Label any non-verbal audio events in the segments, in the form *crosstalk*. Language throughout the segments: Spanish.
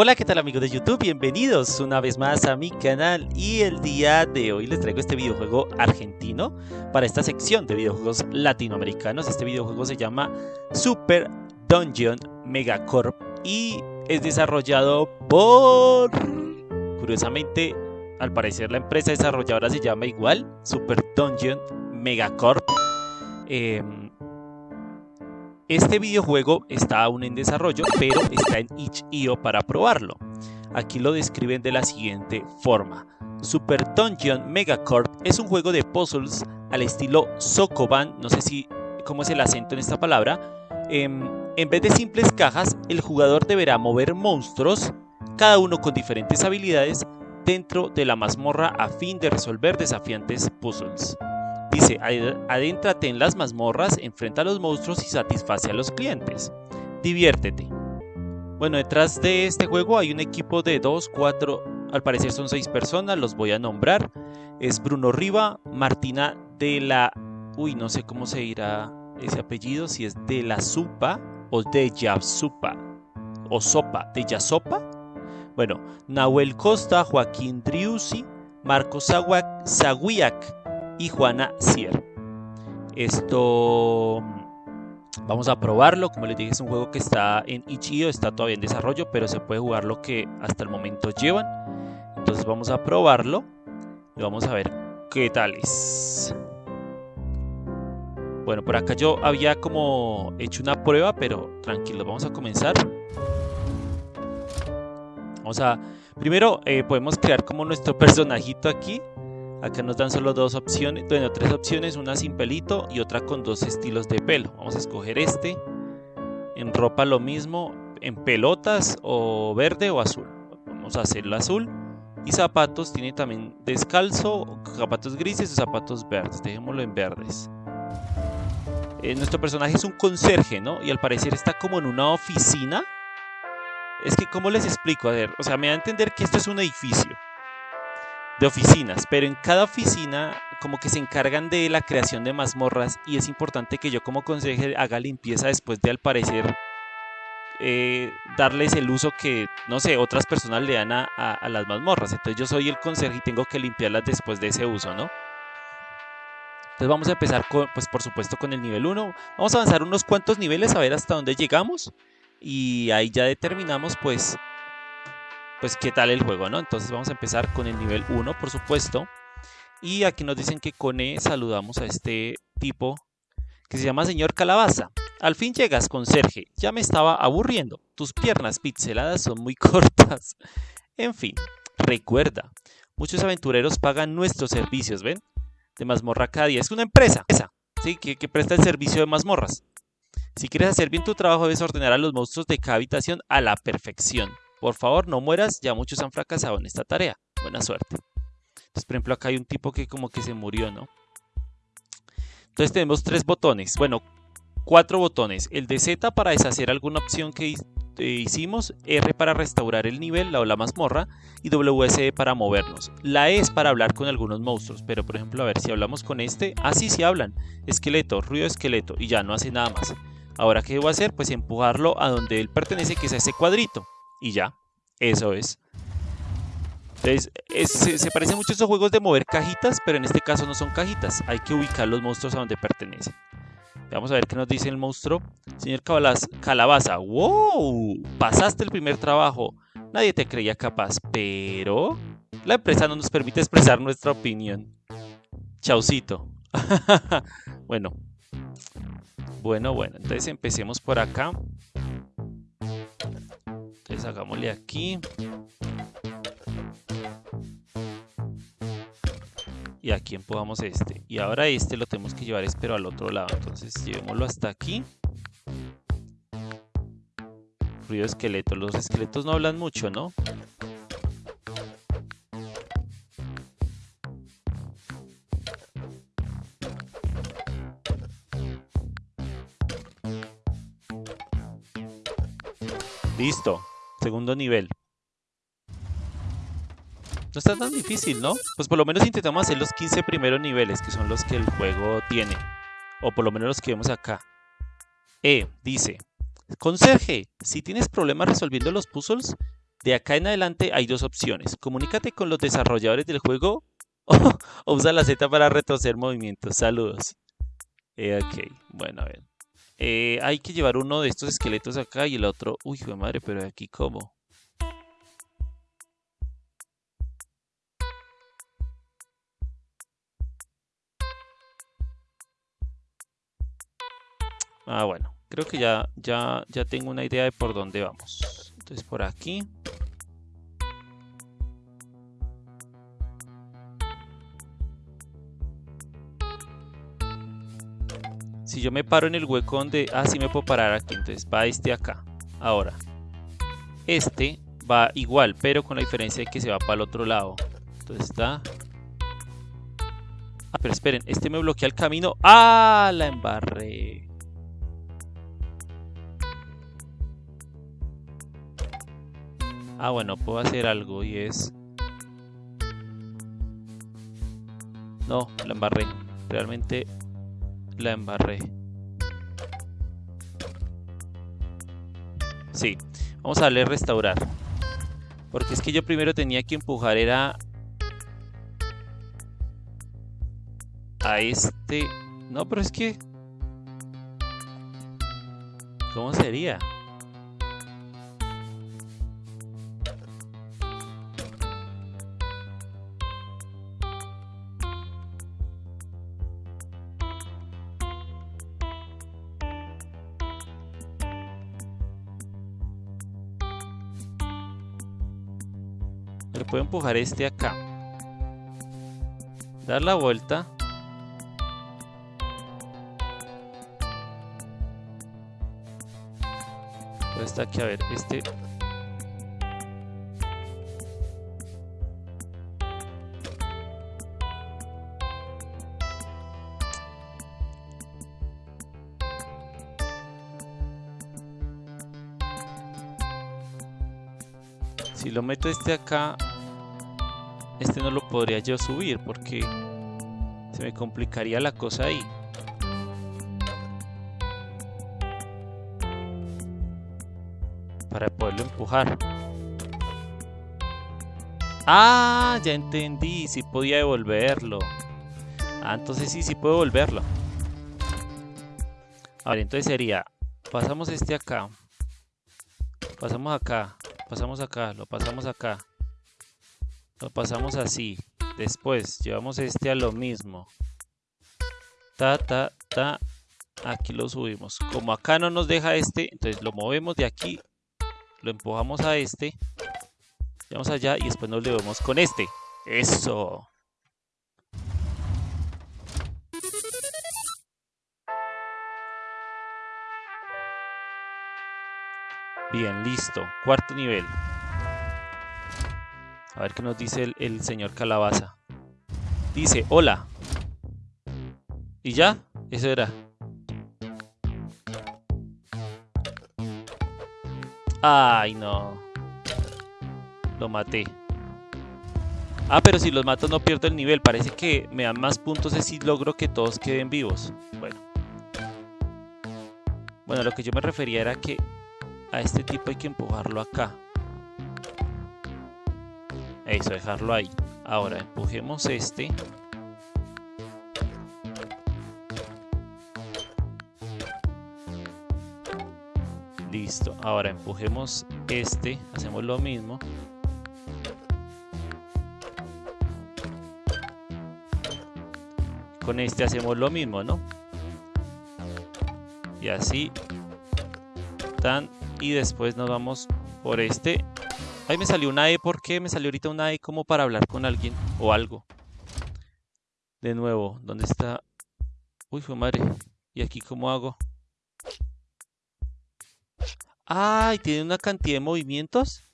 Hola, ¿qué tal amigos de YouTube? Bienvenidos una vez más a mi canal y el día de hoy les traigo este videojuego argentino para esta sección de videojuegos latinoamericanos. Este videojuego se llama Super Dungeon Megacorp y es desarrollado por... Curiosamente, al parecer la empresa desarrolladora se llama igual, Super Dungeon Megacorp. Eh, este videojuego está aún en desarrollo, pero está en itch.io para probarlo. Aquí lo describen de la siguiente forma. Super Dungeon Megacorp es un juego de puzzles al estilo Sokoban, no sé si cómo es el acento en esta palabra. Em, en vez de simples cajas, el jugador deberá mover monstruos, cada uno con diferentes habilidades, dentro de la mazmorra a fin de resolver desafiantes puzzles. Dice, adéntrate en las mazmorras, enfrenta a los monstruos y satisface a los clientes. Diviértete. Bueno, detrás de este juego hay un equipo de 2, 4, al parecer son 6 personas, los voy a nombrar. Es Bruno Riva, Martina de la... Uy, no sé cómo se dirá ese apellido, si es de la Supa o de Yasupa o Sopa, de Yasopa. Bueno, Nahuel Costa, Joaquín Driussi, Marcos Zaguiak, y Juana Sier. Esto vamos a probarlo, como les dije es un juego que está en Ichio, está todavía en desarrollo, pero se puede jugar lo que hasta el momento llevan. Entonces vamos a probarlo y vamos a ver qué tal es. Bueno, por acá yo había como hecho una prueba, pero tranquilo, vamos a comenzar. Vamos a... Primero eh, podemos crear como nuestro *laughs* personajito aquí. Acá nos dan solo dos opciones, bueno, tres opciones, una sin pelito y otra con dos estilos de pelo. Vamos a escoger este. En ropa lo mismo, en pelotas o verde o azul. Vamos a hacerlo azul. Y zapatos, tiene también descalzo, zapatos grises o zapatos verdes. Dejémoslo en verdes. Eh, nuestro personaje es un conserje, ¿no? Y al parecer está como en una oficina. Es que, ¿cómo les explico? A ver, o sea, me da a entender que esto es un edificio de oficinas, pero en cada oficina como que se encargan de la creación de mazmorras y es importante que yo como consejero haga limpieza después de al parecer eh, darles el uso que, no sé, otras personas le dan a, las mazmorras. Entonces yo soy el consejo y tengo que limpiarlas después de ese uso, ¿no? Entonces vamos a empezar, con, pues por supuesto, con el nivel 1. Vamos a avanzar unos cuantos niveles a ver hasta dónde llegamos. Y ahí ya determinamos, pues, pues qué tal el juego, ¿no? Entonces vamos a empezar con el nivel 1, por supuesto. Y aquí nos dicen que con E saludamos a este tipo que se llama Señor Calabaza. Al fin llegas, conserje. Ya me estaba aburriendo. Tus piernas pixeladas son muy *laughs* cortas. En fin, recuerda, muchos aventureros pagan nuestros servicios, ¿ven? De mazmorra cada día. Es una empresa, esa, ¿sí? que, que presta el servicio de mazmorras. Si quieres hacer bien tu trabajo, debes ordenar a los monstruos de cada habitación a la perfección. Por favor, no mueras, ya muchos han fracasado en esta tarea. Buena suerte. Entonces, por ejemplo, acá hay un tipo que como que se murió, ¿no? Entonces tenemos tres botones, bueno, cuatro botones. El de Z para deshacer alguna opción que eh, hicimos, R para restaurar el nivel o la mazmorra y WSD para movernos. La E es para hablar con algunos monstruos, pero por ejemplo, a ver si hablamos con este, así ah, sí, hablan, esqueleto, ruido esqueleto y ya no hace nada más. Ahora, ¿qué debo hacer? Pues empujarlo a donde él pertenece, que es a ese cuadrito y ya, eso es. Entonces, se, parece mucho a esos juegos de mover cajitas, pero en este caso no son cajitas. Hay que ubicar los monstruos a donde pertenecen. Vamos a ver qué nos dice el monstruo. Señor Calabaza, wow, pasaste el primer trabajo. Nadie te creía capaz, pero la empresa no nos permite expresar nuestra opinión. Chaucito. *laughs* bueno. Bueno, bueno. Entonces empecemos por acá hagámosle aquí. Y aquí empujamos este. Y ahora este lo tenemos que llevar, pero al otro lado. Entonces llevémoslo hasta aquí. Ruido esqueleto. Los esqueletos no hablan mucho, ¿no? Listo. Segundo nivel. No está tan difícil, ¿no? Pues por lo menos intentamos hacer los 15 primeros niveles, que son los que el juego tiene. O por lo menos los que vemos acá. E dice, Conserje, si tienes problemas resolviendo los puzzles, De acá en adelante hay dos opciones. Comunícate con los desarrolladores del juego *laughs* o, usa la Z para retroceder movimientos. Saludos. Eh, ok, bueno, a ver. Eh, hay que llevar uno de estos esqueletos acá y el otro... Uy, de madre, pero aquí cómo. Ah, bueno. Creo que ya, ya, ya tengo una idea de por dónde vamos. Entonces por aquí. Si yo me paro en el hueco donde... Ah, sí me puedo parar aquí. Entonces va este acá. Ahora. Este va igual, pero con la diferencia de que se va para el otro lado. Entonces está... Ah, pero esperen. Este me bloquea el camino. ¡Ah! La embarré. Ah, bueno, puedo hacer algo y es... No, la embarré. Realmente la embarré. Sí, vamos a darle restaurar. Porque es que yo primero tenía que empujar era... A este... No, pero es que... ¿Cómo sería? Puedo empujar este acá. Dar la vuelta. Está aquí, a ver, este... Si lo meto este acá, este no lo podría yo subir porque se me complicaría la cosa ahí. Para poderlo empujar. Ah, ya entendí, si podía devolverlo. Ah, entonces sí, sí puedo devolverlo. A ver, entonces sería, pasamos este acá. Pasamos acá, pasamos acá, lo pasamos acá. Lo pasamos así. Después llevamos este a lo mismo. Ta, ta, ta. Aquí lo subimos. Como acá no nos deja este, entonces lo movemos de aquí. Lo empujamos a este. Llevamos allá y después nos le vemos con este. Eso. Bien, listo. Cuarto nivel. A ver qué nos dice el, señor Calabaza. Dice, hola. ¿Y ya? Eso era. Ay, no. Lo maté. Ah, pero si los mato no pierdo el nivel. Parece que me dan más puntos si logro que todos queden vivos. Bueno. Bueno, lo que yo me refería era que a este tipo hay que empujarlo acá. Eso, dejarlo ahí. Ahora empujemos este. Listo. Ahora empujemos este. Hacemos lo mismo. Con este hacemos lo mismo, ¿no? Y así. Tan. Y después nos vamos por este Ahí me salió una E, ¿por qué? Me salió ahorita una E como para hablar con alguien o algo. De nuevo, ¿dónde está? Uy, fue madre. ¿Y aquí cómo hago? ¡Ay! ¿Tiene una cantidad de movimientos?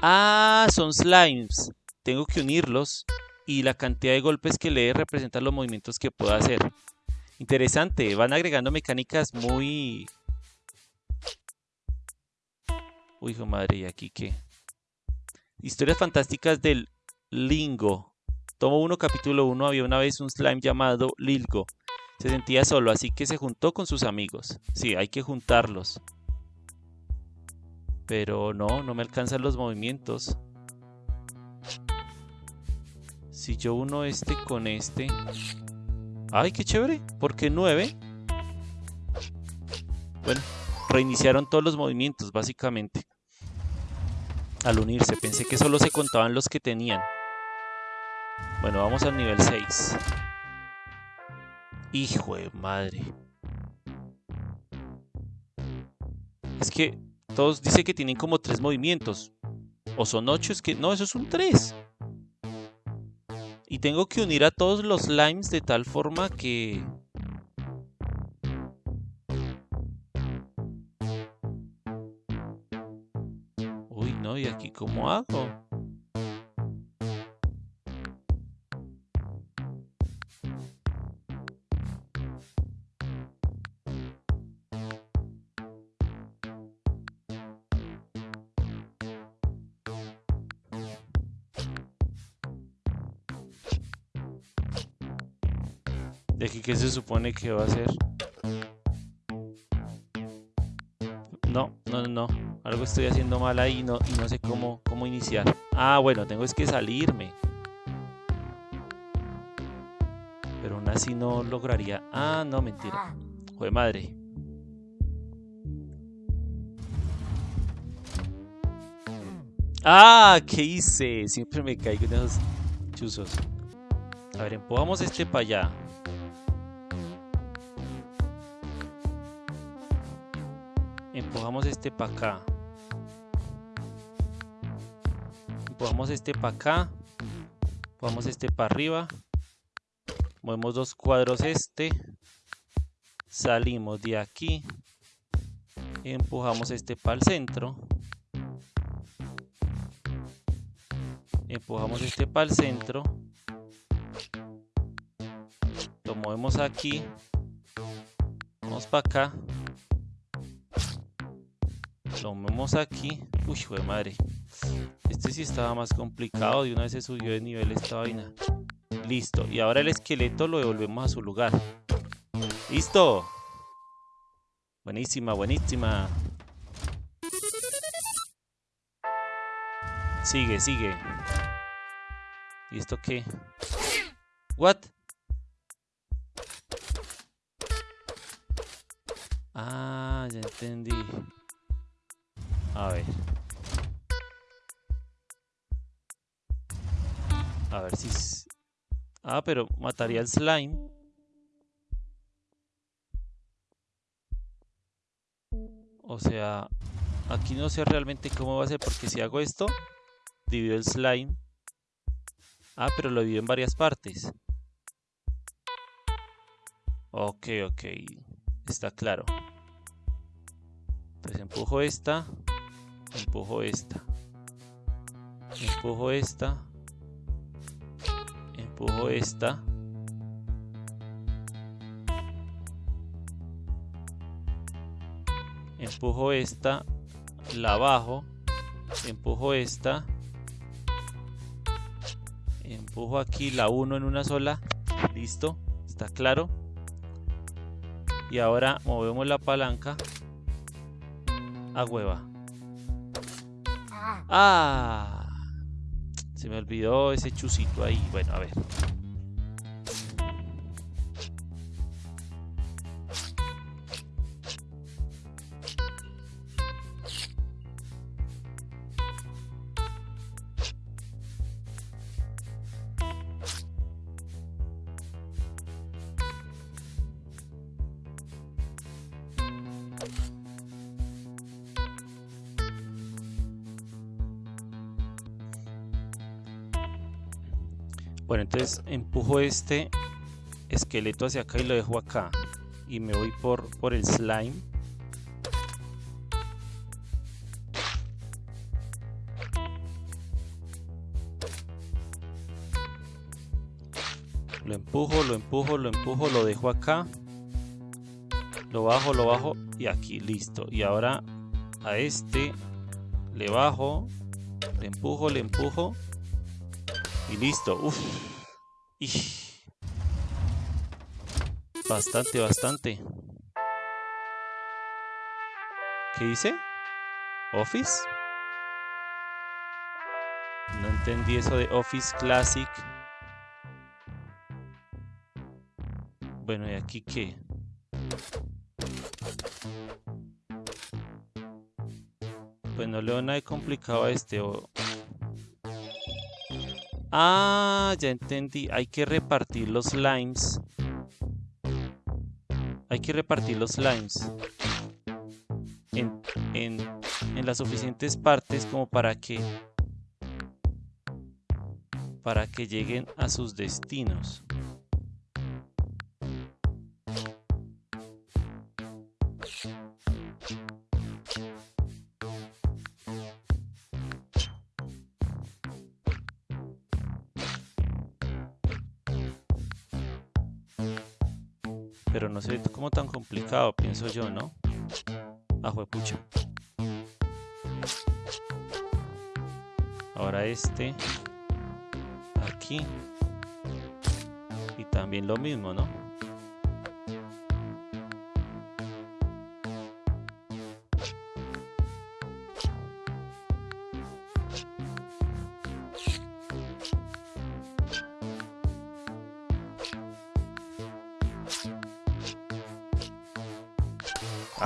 Ah, son slimes. Tengo que unirlos. Y la cantidad de golpes que lee representa los movimientos que puedo hacer. Interesante. Van agregando mecánicas muy Uy, hijo madre, ¿y aquí qué? Historias fantásticas del Lingo. Tomo 1, capítulo 1. Había una vez un slime llamado Lilgo. Se sentía solo, así que se juntó con sus amigos. Sí, hay que juntarlos. Pero no, no me alcanzan los movimientos. Si yo uno este con este... ¡Ay, qué chévere! ¿Por qué 9? Bueno, reiniciaron todos los movimientos, básicamente. Al unirse, pensé que solo se contaban los que tenían. Bueno, vamos al nivel 6. Hijo de madre. Es que todos dicen que tienen como tres movimientos. O son ocho, es que no, eso es un 3. Y tengo que unir a todos los slimes de tal forma que... cómo hago? ¿De aquí qué se supone que va a ser? Estoy haciendo mal ahí no, y no sé cómo, cómo iniciar. Ah, bueno, tengo es que salirme. Pero aún así no lograría... Ah, no, mentira. Joder, madre. Ah, ¿qué hice? Siempre me caigo en esos chuzos. A ver, empujamos este para allá. empujamos este para acá empujamos este para acá empujamos este para arriba movemos dos cuadros este salimos de aquí empujamos este para el centro empujamos este para el centro lo movemos aquí vamos para acá lo movemos aquí. Uy, de madre. Este sí estaba más complicado. De una vez se subió de nivel esta vaina. Listo. Y ahora el esqueleto lo devolvemos a su lugar. ¡Listo! Buenísima, buenísima. Sigue, sigue. ¿Y esto qué? ¿What? Ah, ya entendí. A ver. A ver si... Ah, pero mataría el slime. O sea, aquí no sé realmente cómo va a ser, porque si hago esto, divido el slime. Ah, pero lo divido en varias partes. Ok, ok. Está claro. Entonces empujo esta empujo esta empujo esta empujo esta. Empujo esta la bajo. Empujo esta. Empujo aquí la 1 en una sola. Listo está claro. Y ahora movemos la palanca a hueva. Ah, se me olvidó ese chusito ahí. Bueno, a ver. Bueno, entonces empujo este esqueleto hacia acá y lo dejo acá. Y me voy por, por el slime. Lo empujo, lo empujo, lo empujo, lo dejo acá. Lo bajo, lo bajo y aquí, listo. Y ahora a este le bajo, le empujo, le empujo y listo. Uf. Bastante, bastante. ¿Qué dice? ¿Office? No entendí eso de Office Classic. Bueno, ¿y aquí qué? Pues no leo nada de complicado a este. Ah, ya entendí. Hay que repartir los limes. Hay que repartir los limes en, en las suficientes partes como para que para que lleguen a sus destinos. Tan complicado, pienso yo, ¿no? Ajo pucho. Ahora este aquí. Y también lo mismo, ¿no?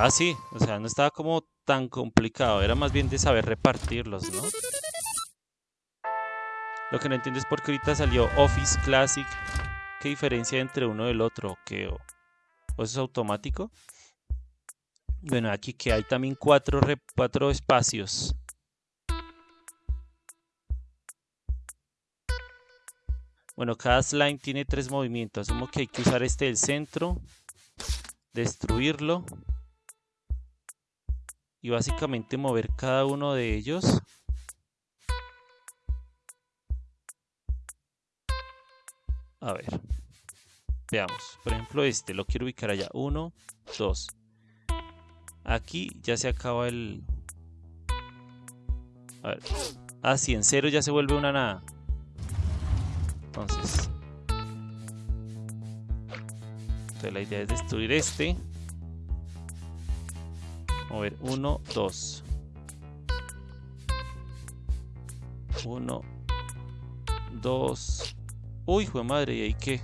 Ah, sí, o sea, no estaba como tan complicado, era más bien de saber repartirlos, ¿no? Lo que no entiendo es por qué ahorita salió Office Classic. ¿Qué diferencia entre uno del otro? ¿Qué, o, eso es automático? Bueno, aquí que hay también cuatro, cuatro espacios. Bueno, cada slime tiene tres movimientos. Asumo que hay que usar este del centro, destruirlo y básicamente mover cada uno de ellos A ver. Veamos. Por ejemplo, este lo quiero ubicar allá. Uno, dos. Aquí ya se acaba el... A ver. Ah, sí, en cero ya se vuelve una nada. Entonces... Entonces la idea es destruir este. Mover uno, dos. Uno, dos, Uy, hijo madre, ¿y ahí qué?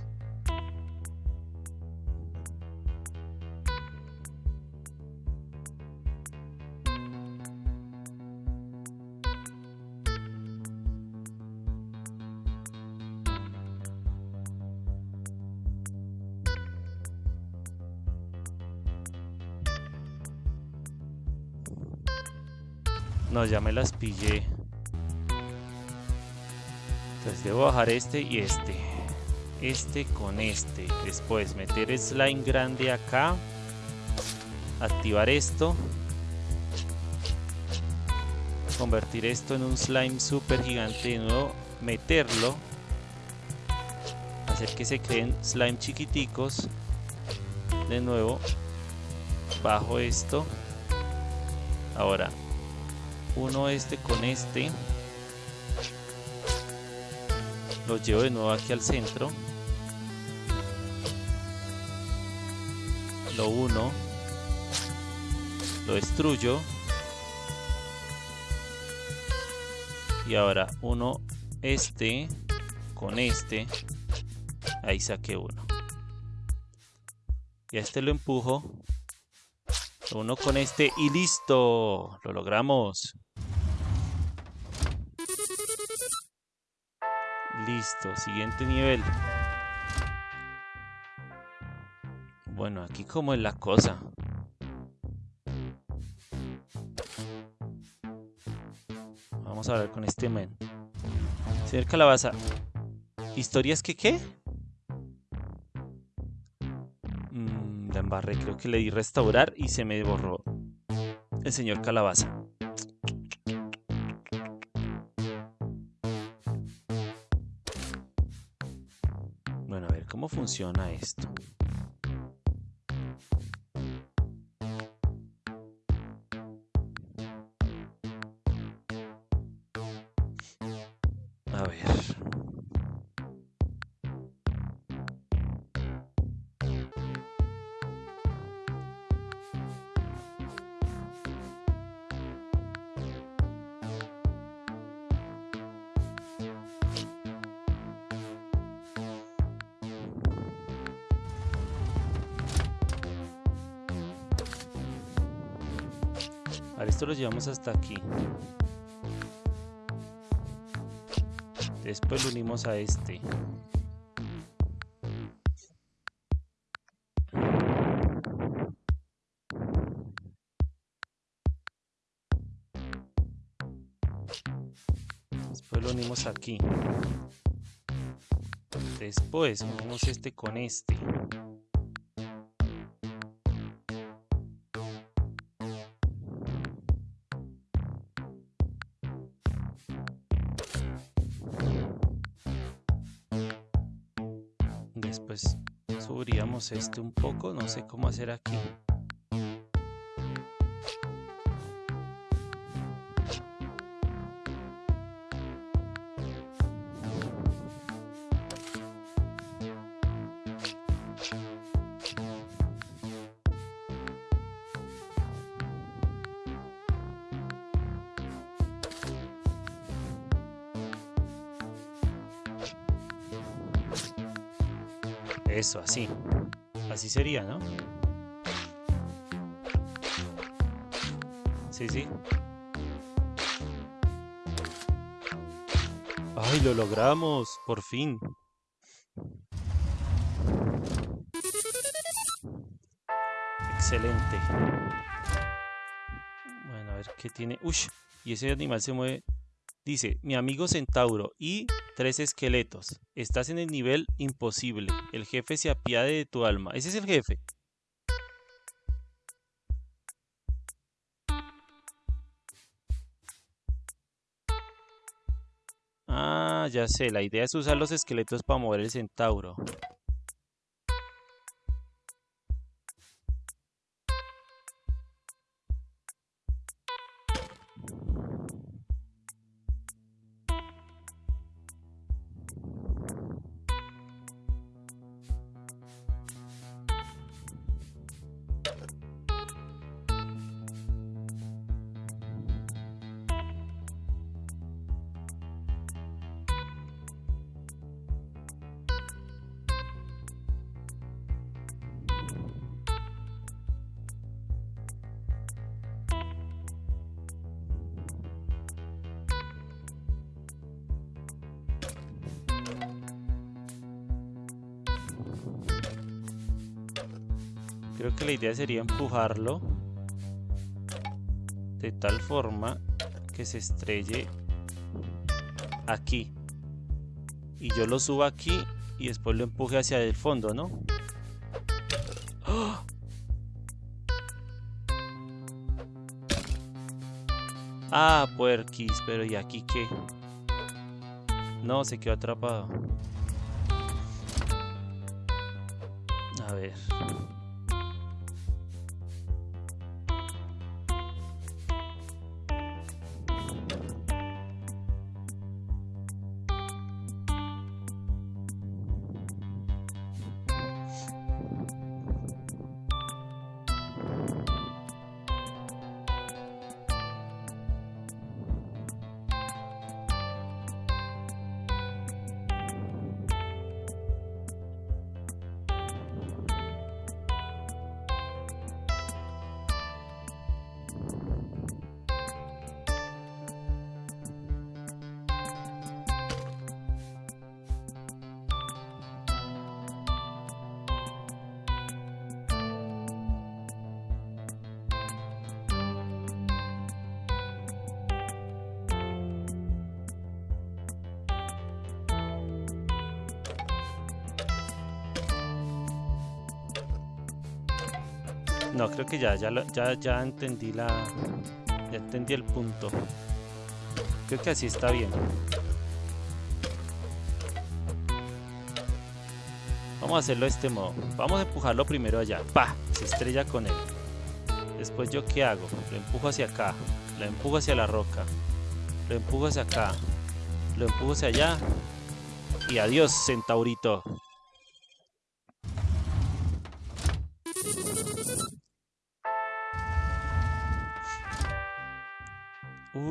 No, ya me las pillé. Entonces debo bajar este y este. Este con este. Después meter slime grande acá. Activar esto. Convertir esto en un slime super gigante de nuevo. Meterlo. Hacer que se creen slime chiquiticos. De nuevo. Bajo esto. Ahora. Uno este con este. Lo llevo de nuevo aquí al centro. Lo uno. Lo destruyo. Y ahora uno este con este. Ahí saqué uno. Y a este lo empujo. Uno con este y listo. Lo logramos Listo, siguiente nivel. Bueno, aquí como es la cosa. Vamos a ver con este men. Señor Calabaza. ¿Historias que qué? Mm, la embarré, creo que le di restaurar y se me borró el señor Calabaza. Funciona esto? Ahora esto lo llevamos hasta aquí. Después lo unimos a este. Después lo unimos aquí. Después unimos este con este. Este un poco, no sé cómo hacer aquí. Eso, así. Así sería, ¿no? Sí, sí. ¡Ay, lo logramos! Por fin. Excelente. Bueno, a ver qué tiene. ¡Uy! Y ese animal se mueve Dice, mi amigo Centauro y tres esqueletos. Estás en el nivel imposible. El jefe se apiade de tu alma. Ese es el jefe. Ah, ya sé. La idea es usar los esqueletos para mover el centauro. Creo que la idea sería empujarlo de tal forma que se estrelle aquí. Y yo lo subo aquí y después lo empuje hacia el fondo, ¿no? ¡Oh! Ah, puerquis, pero ¿y aquí qué? No, se quedó atrapado. A ver. No, creo que ya, ya, ya, ya entendí la... Ya entendí el punto. Creo que así está bien. Vamos a hacerlo de este modo. Vamos a empujarlo primero allá. ¡Pah! Se estrella con él. Después, ¿yo qué hago? Lo empujo hacia acá. Lo empujo hacia la roca. Lo empujo hacia acá. Lo empujo hacia allá. Y adiós, centaurito.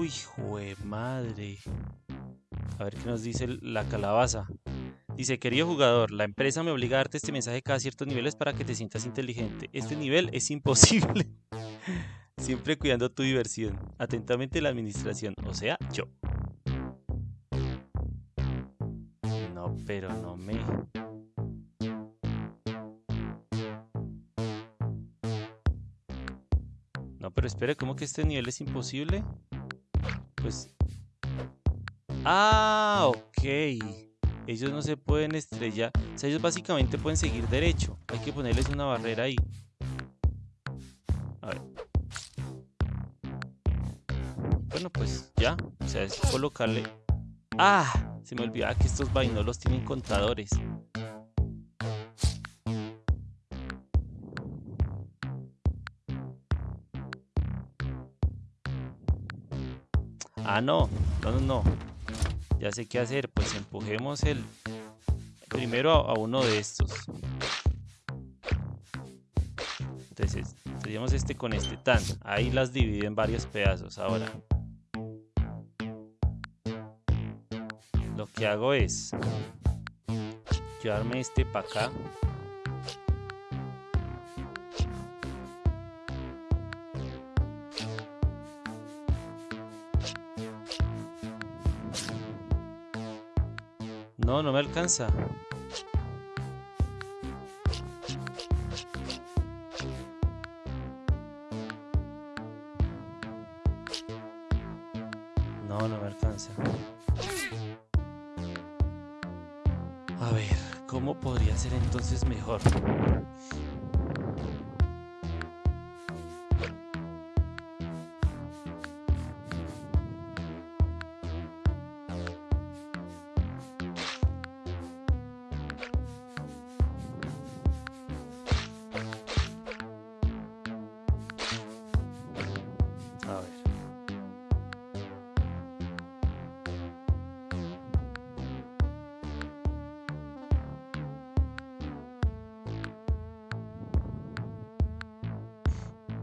Uy, jue madre. A ver qué nos dice la calabaza. Dice, querido jugador, la empresa me obliga a darte este mensaje cada ciertos niveles para que te sientas inteligente. Este nivel es imposible. *laughs* Siempre cuidando tu diversión. Atentamente la administración, o sea, yo. No, pero no me... No, pero espera, ¿cómo que este nivel es imposible? Pues... Ah, ok. Ellos no se pueden estrellar. O sea, ellos básicamente pueden seguir derecho. Hay que ponerles una barrera ahí. A ver. Bueno, pues ya. O sea, es colocarle... ¡Ah! Se me olvidaba que estos vainolos tienen contadores. Ah, no. No, no, no. Ya sé qué hacer. Pues empujemos el... Primero a, uno de estos. Entonces, seríamos este con este. Tan. Ahí las divido en varios pedazos. Ahora. Lo que hago es... Llevarme este para acá. No, me alcanza. No, no me alcanza. A ver, ¿cómo podría ser entonces mejor?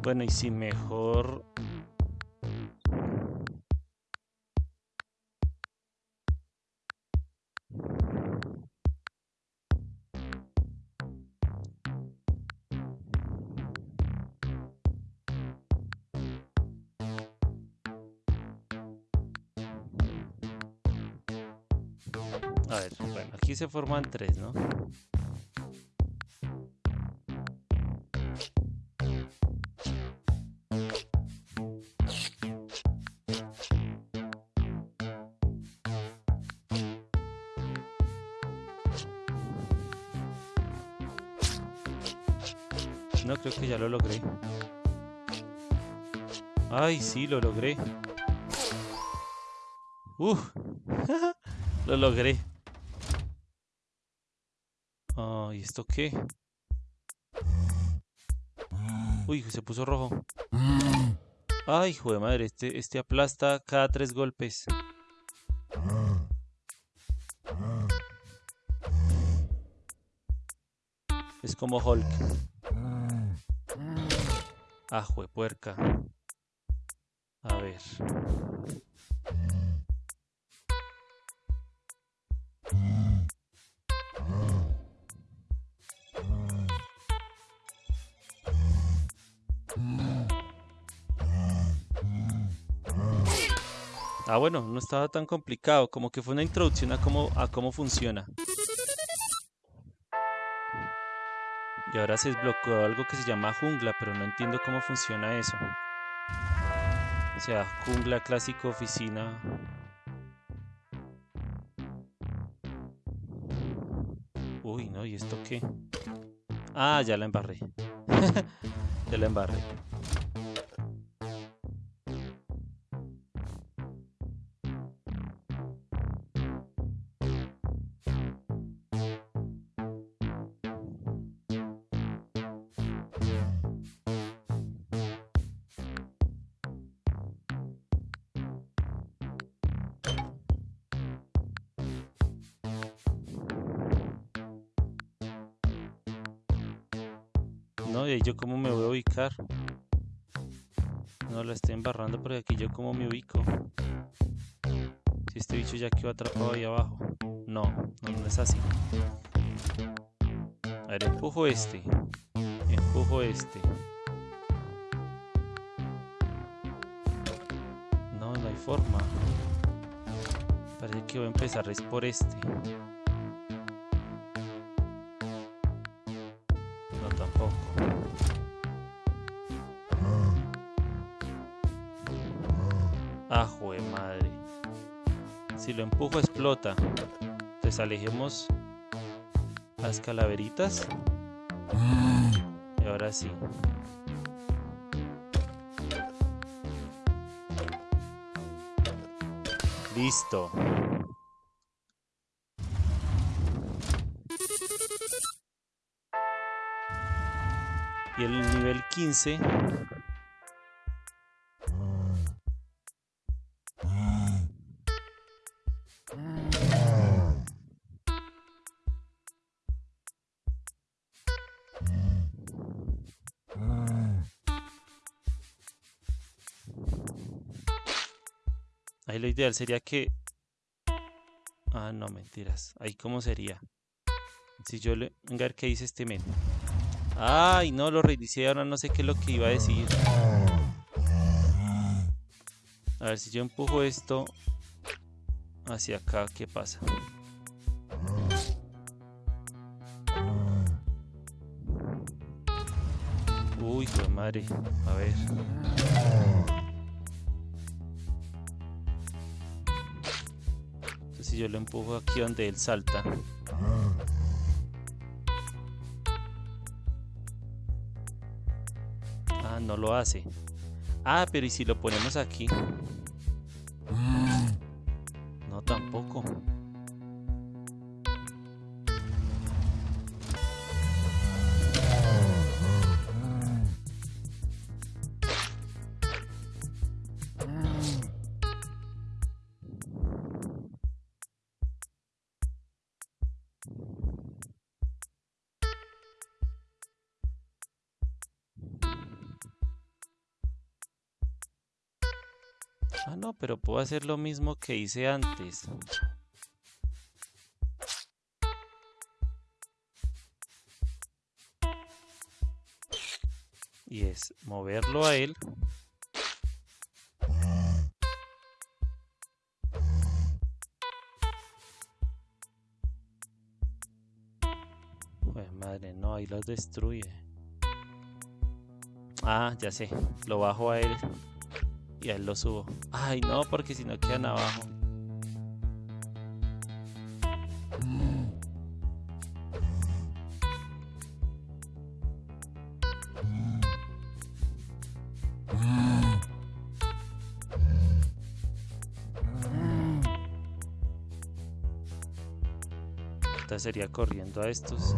Bueno, y si mejor... A ver, bueno, aquí se forman tres, ¿no? Ya lo logré. Ay, sí, lo logré. Uf, *laughs* lo logré. Ay, ¿esto qué? Uy, se puso rojo. Ay, hijo de madre, este, este aplasta cada tres golpes. Es como Hulk. Ah, puerca. A ver. Ah, bueno, no estaba tan complicado, como que fue una introducción a cómo, a cómo funciona. Y ahora se desbloqueó algo que se llama jungla, pero no entiendo cómo funciona eso. O sea, jungla clásico oficina. Uy, no, ¿y esto qué? Ah, ya la embarré. *laughs* ya la embarré. embarrando porque aquí yo como me ubico. Si este bicho ya quedó atrapado ahí abajo. No, no, no es así. A ver, empujo este. Empujo este. No, no hay forma. Parece que voy a empezar es por este. Lo empujo explota. Entonces alejemos las calaveritas. Y ahora sí. Listo. Y el nivel 15 sería que... Ah, no, mentiras. Ahí cómo sería. Si yo le... A ver qué dice este men. Ay, no, lo reinicié. Ahora no sé qué es lo que iba a decir. A ver, si yo empujo esto hacia acá, ¿qué pasa? Uy, qué madre. A ver. Si yo lo empujo aquí donde él salta. Ah, no lo hace. Ah, pero ¿y si lo ponemos aquí? No, tampoco. Pero puedo hacer lo mismo que hice antes. Y es moverlo a él. Pues madre, no, ahí los destruye. Ah, ya sé, lo bajo a él y a él lo subo. Ay, no, porque si no quedan abajo. Esta sería corriendo a estos.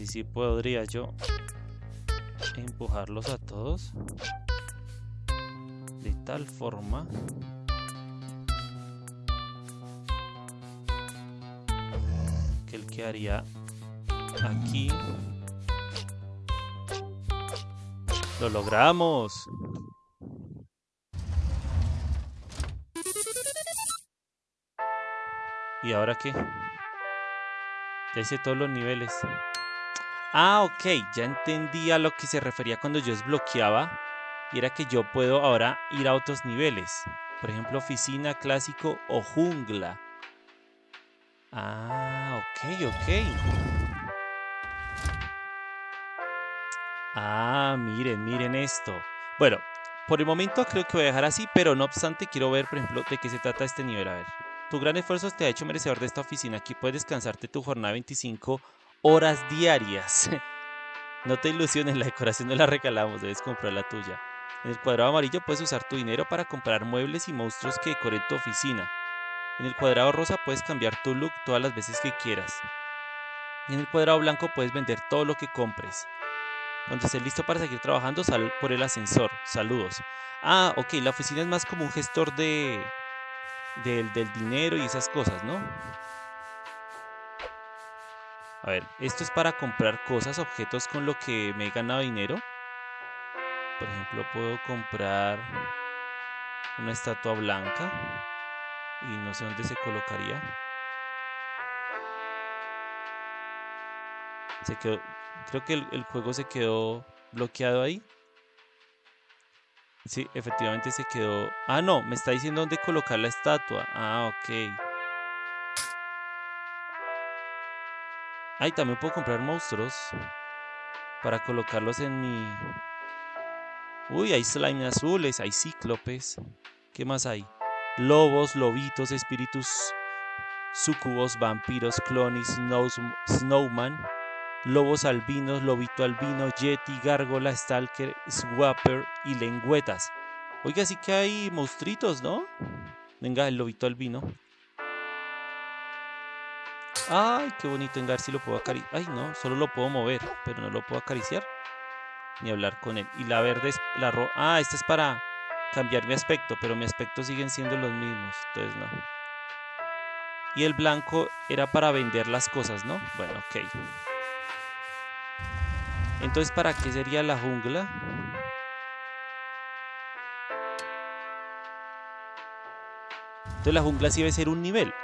Así sí podría yo empujarlos a todos. De tal forma que él quedaría aquí. ¡Lo logramos! ¿Y ahora qué? Ya hice todos los niveles. Ah, ok, ya entendí a lo que se refería cuando yo desbloqueaba. Y era que yo puedo ahora ir a otros niveles. Por ejemplo, oficina, clásico o jungla. Ah, ok, ok. Ah, miren, miren esto. Bueno, por el momento creo que voy a dejar así, pero no obstante quiero ver, por ejemplo, de qué se trata este nivel. A ver. Tu gran esfuerzo te ha hecho merecedor de esta oficina. Aquí puedes descansarte tu jornada 25 horas diarias. *laughs* no te ilusiones, la decoración no la regalamos, debes comprar la tuya. En el cuadrado amarillo puedes usar tu dinero para comprar muebles y monstruos que decoren tu oficina. En el cuadrado rosa puedes cambiar tu look todas las veces que quieras. Y en el cuadrado blanco puedes vender todo lo que compres. Cuando estés listo para seguir trabajando, sal por el ascensor. Saludos. Ah, ok, la oficina es más como un gestor de, del, dinero y esas cosas, ¿no? A ver, esto es para comprar cosas, objetos con lo que me he ganado dinero. Por ejemplo, puedo comprar una estatua blanca y no sé dónde se colocaría. Se quedó, creo que el, juego se quedó bloqueado ahí. Sí, efectivamente se quedó. Ah, no, me está diciendo dónde colocar la estatua. Ah, ok. Ay, también puedo comprar monstruos para colocarlos en mi... Uy, hay slime azules, hay cíclopes. ¿Qué más hay? Lobos, lobitos, espíritus, sucubos, vampiros, clonis, snowman, lobos albinos, lobito albino, yeti, gárgola, stalker, swapper y lengüetas. Oiga, sí que hay monstruitos, ¿no? Venga, el lobito albino. Ay, qué bonito Engar, si lo puedo acariciar. Ay, no, solo lo puedo mover, pero no lo puedo acariciar. Ni hablar con él. Y la verde es la roja. Ah, esta es para cambiar mi aspecto, pero mi aspecto siguen siendo los mismos. Entonces no. Y el blanco era para vender las cosas, ¿no? Bueno, ok. Entonces, ¿para qué sería la jungla? Entonces la jungla sí debe ser un nivel.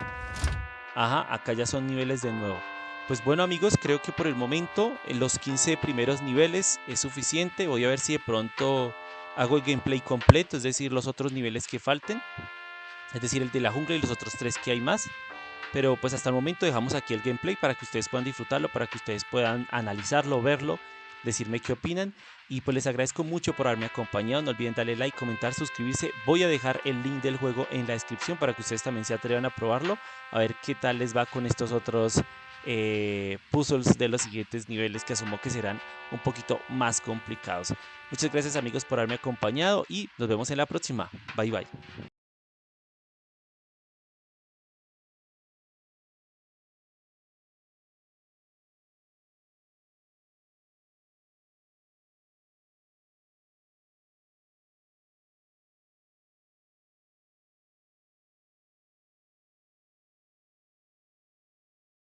Ajá, acá ya son niveles de nuevo. Pues bueno amigos, creo que por el momento en los 15 primeros niveles es suficiente. Voy a ver si de pronto hago el gameplay completo, es decir, los otros niveles que falten. Es decir, el de la jungla y los otros tres que hay más. Pero pues hasta el momento dejamos aquí el gameplay para que ustedes puedan disfrutarlo, para que ustedes puedan analizarlo, verlo decirme qué opinan y pues les agradezco mucho por haberme acompañado, no olviden darle like, comentar, suscribirse, voy a dejar el link del juego en la descripción para que ustedes también se atrevan a probarlo, a ver qué tal les va con estos otros eh, puzzles de los siguientes niveles que asumo que serán un poquito más complicados. Muchas gracias amigos por haberme acompañado y nos vemos en la próxima, bye bye.